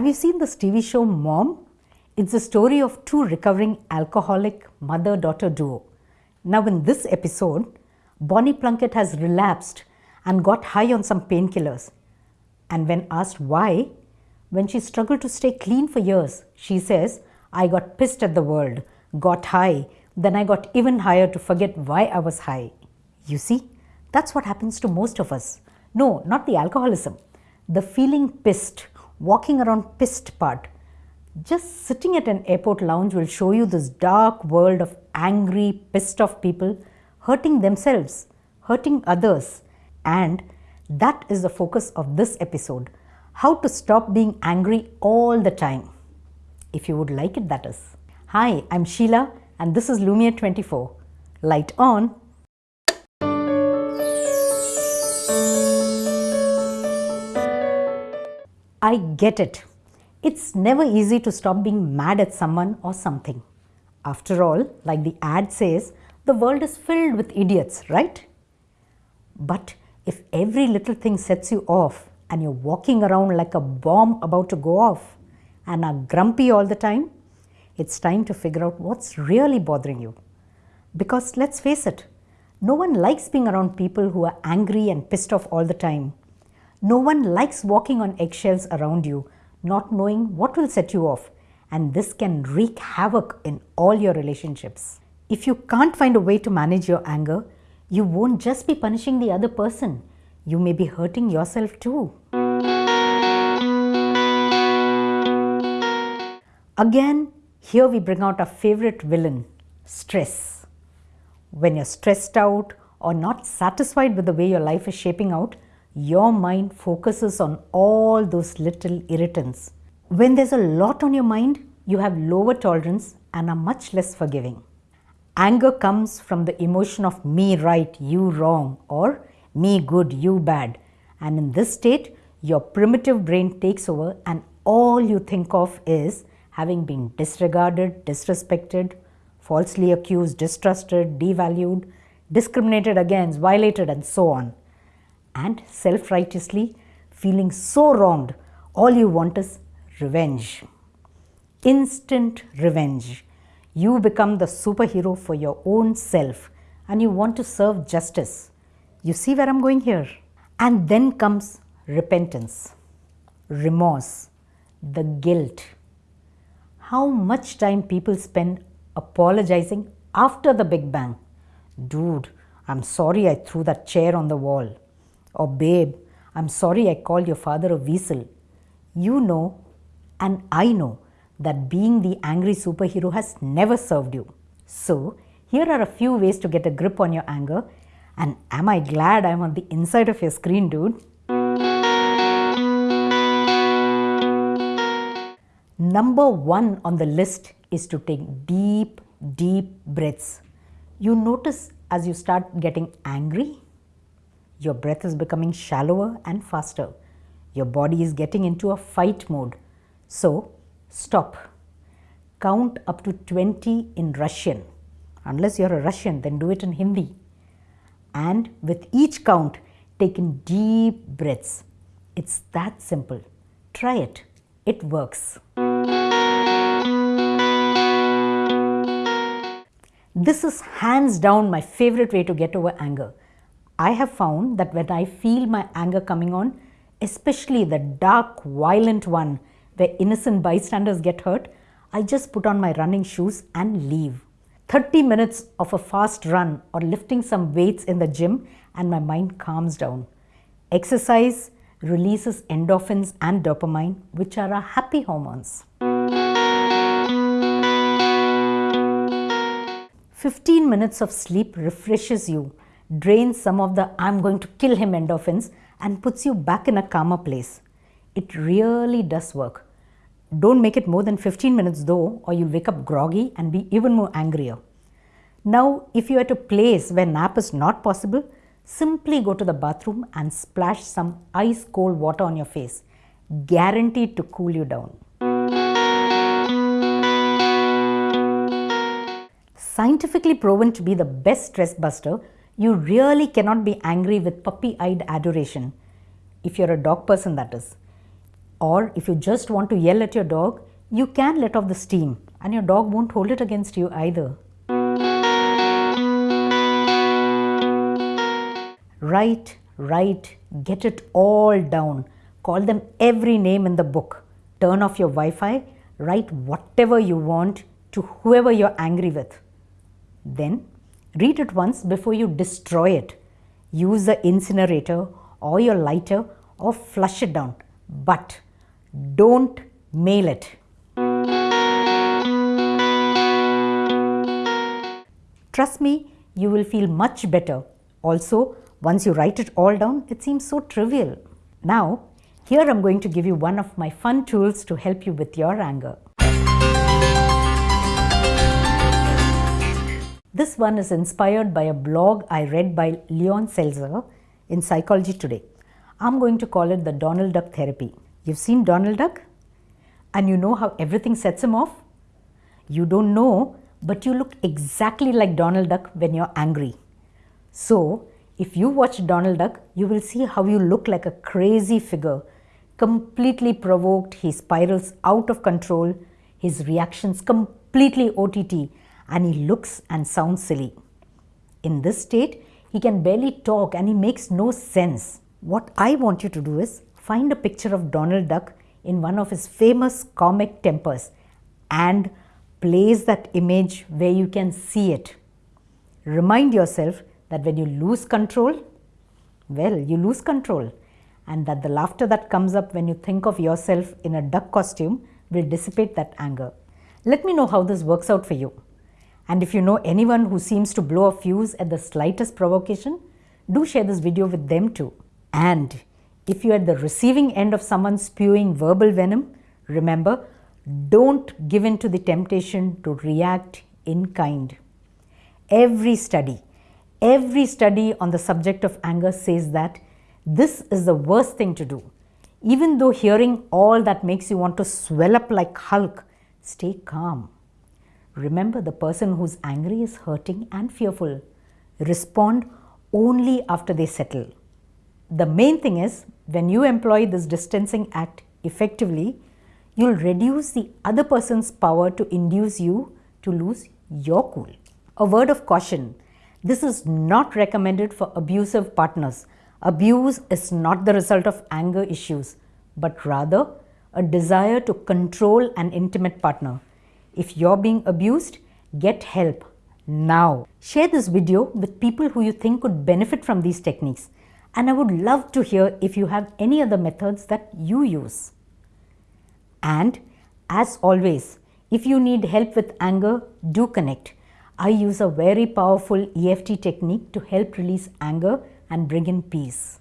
Have you seen this TV show Mom? It's the story of two recovering alcoholic mother daughter duo. Now, in this episode, Bonnie Plunkett has relapsed and got high on some painkillers. And when asked why, when she struggled to stay clean for years, she says, I got pissed at the world, got high, then I got even higher to forget why I was high. You see, that's what happens to most of us. No, not the alcoholism. The feeling pissed, walking around pissed part. Just sitting at an airport lounge will show you this dark world of angry, pissed off people hurting themselves, hurting others. And that is the focus of this episode how to stop being angry all the time. If you would like it, that is. Hi, I'm Sheila, and this is Lumiere 24. Light on. I get it. It's never easy to stop being mad at someone or something. After all, like the ad says, the world is filled with idiots, right? But if every little thing sets you off and you're walking around like a bomb about to go off and are grumpy all the time, it's time to figure out what's really bothering you. Because let's face it, no one likes being around people who are angry and pissed off all the time no one likes walking on eggshells around you, not knowing what will set you off, and this can wreak havoc in all your relationships. If you can't find a way to manage your anger, you won't just be punishing the other person, you may be hurting yourself too. Again, here we bring out our favorite villain, stress. When you're stressed out or not satisfied with the way your life is shaping out, your mind focuses on all those little irritants. When there's a lot on your mind, you have lower tolerance and are much less forgiving. Anger comes from the emotion of me right, you wrong, or me good, you bad. And in this state, your primitive brain takes over, and all you think of is having been disregarded, disrespected, falsely accused, distrusted, devalued, discriminated against, violated, and so on and self righteously feeling so wronged, all you want is revenge. Instant revenge. You become the superhero for your own self and you want to serve justice. You see where I'm going here? And then comes repentance, remorse, the guilt. How much time people spend apologizing after the Big Bang. Dude, I'm sorry I threw that chair on the wall. Or, babe, I'm sorry I called your father a weasel. You know, and I know, that being the angry superhero has never served you. So, here are a few ways to get a grip on your anger. And am I glad I'm on the inside of your screen, dude? Number one on the list is to take deep, deep breaths. You notice as you start getting angry, your breath is becoming shallower and faster. Your body is getting into a fight mode. So, stop. Count up to 20 in Russian. Unless you're a Russian, then do it in Hindi. And with each count, take in deep breaths. It's that simple. Try it. It works. This is hands down my favorite way to get over anger. I have found that when I feel my anger coming on, especially the dark, violent one where innocent bystanders get hurt, I just put on my running shoes and leave. 30 minutes of a fast run or lifting some weights in the gym and my mind calms down. Exercise releases endorphins and dopamine, which are our happy hormones. 15 minutes of sleep refreshes you drains some of the I'm going to kill him endorphins and puts you back in a calmer place. It really does work. Don't make it more than 15 minutes though, or you'll wake up groggy and be even more angrier. Now, if you're at a place where nap is not possible, simply go to the bathroom and splash some ice cold water on your face. Guaranteed to cool you down. Scientifically proven to be the best stress buster, you really cannot be angry with puppy eyed adoration, if you're a dog person, that is. Or if you just want to yell at your dog, you can let off the steam and your dog won't hold it against you either. Write, write, get it all down. Call them every name in the book. Turn off your Wi Fi, write whatever you want to whoever you're angry with. Then read it once before you destroy it. Use the incinerator or your lighter or flush it down. But don't mail it. Trust me, you will feel much better. Also, once you write it all down, it seems so trivial. Now, here I'm going to give you one of my fun tools to help you with your anger. This one is inspired by a blog I read by Leon Seltzer in Psychology Today. I'm going to call it the Donald Duck Therapy. You've seen Donald Duck? And you know how everything sets him off? You don't know, but you look exactly like Donald Duck when you're angry. So, if you watch Donald Duck, you will see how you look like a crazy figure, completely provoked, he spirals out of control, his reactions completely OTT, and he looks and sounds silly. In this state, he can barely talk and he makes no sense. What I want you to do is find a picture of Donald Duck in one of his famous comic tempers and place that image where you can see it. Remind yourself that when you lose control, well, you lose control, and that the laughter that comes up when you think of yourself in a duck costume will dissipate that anger. Let me know how this works out for you. And if you know anyone who seems to blow a fuse at the slightest provocation, do share this video with them too. And if you're at the receiving end of someone spewing verbal venom, remember, don't give in to the temptation to react in kind. Every study, Every study on the subject of anger says that this is the worst thing to do. Even though hearing all that makes you want to swell up like Hulk, stay calm. Remember, the person who's angry is hurting and fearful. Respond only after they settle. The main thing is, when you employ this distancing act effectively, you'll reduce the other person's power to induce you to lose your cool. A word of caution this is not recommended for abusive partners. Abuse is not the result of anger issues, but rather a desire to control an intimate partner. If you're being abused, get help now. Share this video with people who you think could benefit from these techniques. And I would love to hear if you have any other methods that you use. And as always, if you need help with anger, do connect. I use a very powerful EFT technique to help release anger and bring in peace.